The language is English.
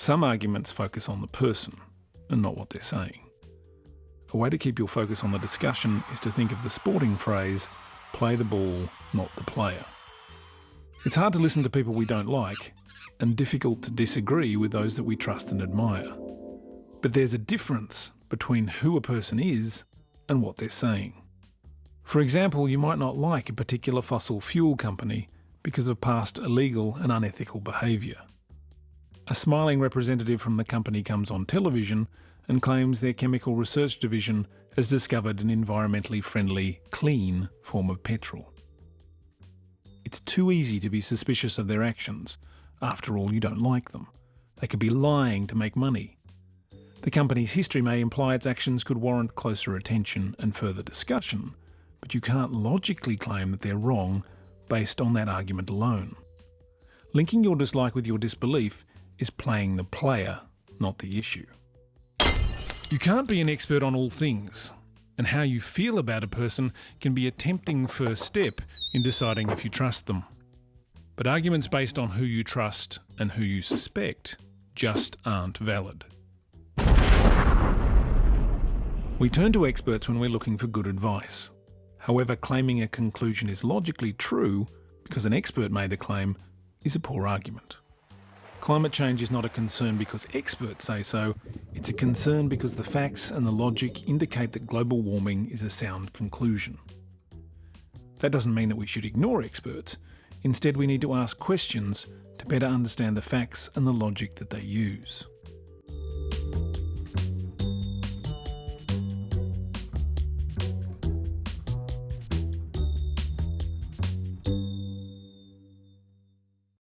Some arguments focus on the person and not what they're saying. A way to keep your focus on the discussion is to think of the sporting phrase, play the ball, not the player. It's hard to listen to people we don't like, and difficult to disagree with those that we trust and admire. But there's a difference between who a person is and what they're saying. For example, you might not like a particular fossil fuel company because of past illegal and unethical behaviour. A smiling representative from the company comes on television and claims their chemical research division has discovered an environmentally friendly, clean form of petrol. It's too easy to be suspicious of their actions. After all, you don't like them. They could be lying to make money. The company's history may imply its actions could warrant closer attention and further discussion, but you can't logically claim that they're wrong based on that argument alone. Linking your dislike with your disbelief is playing the player, not the issue. You can't be an expert on all things, and how you feel about a person can be a tempting first step in deciding if you trust them. But arguments based on who you trust and who you suspect just aren't valid. We turn to experts when we're looking for good advice. However, claiming a conclusion is logically true because an expert made the claim is a poor argument. Climate change is not a concern because experts say so, it's a concern because the facts and the logic indicate that global warming is a sound conclusion. That doesn't mean that we should ignore experts. Instead, we need to ask questions to better understand the facts and the logic that they use.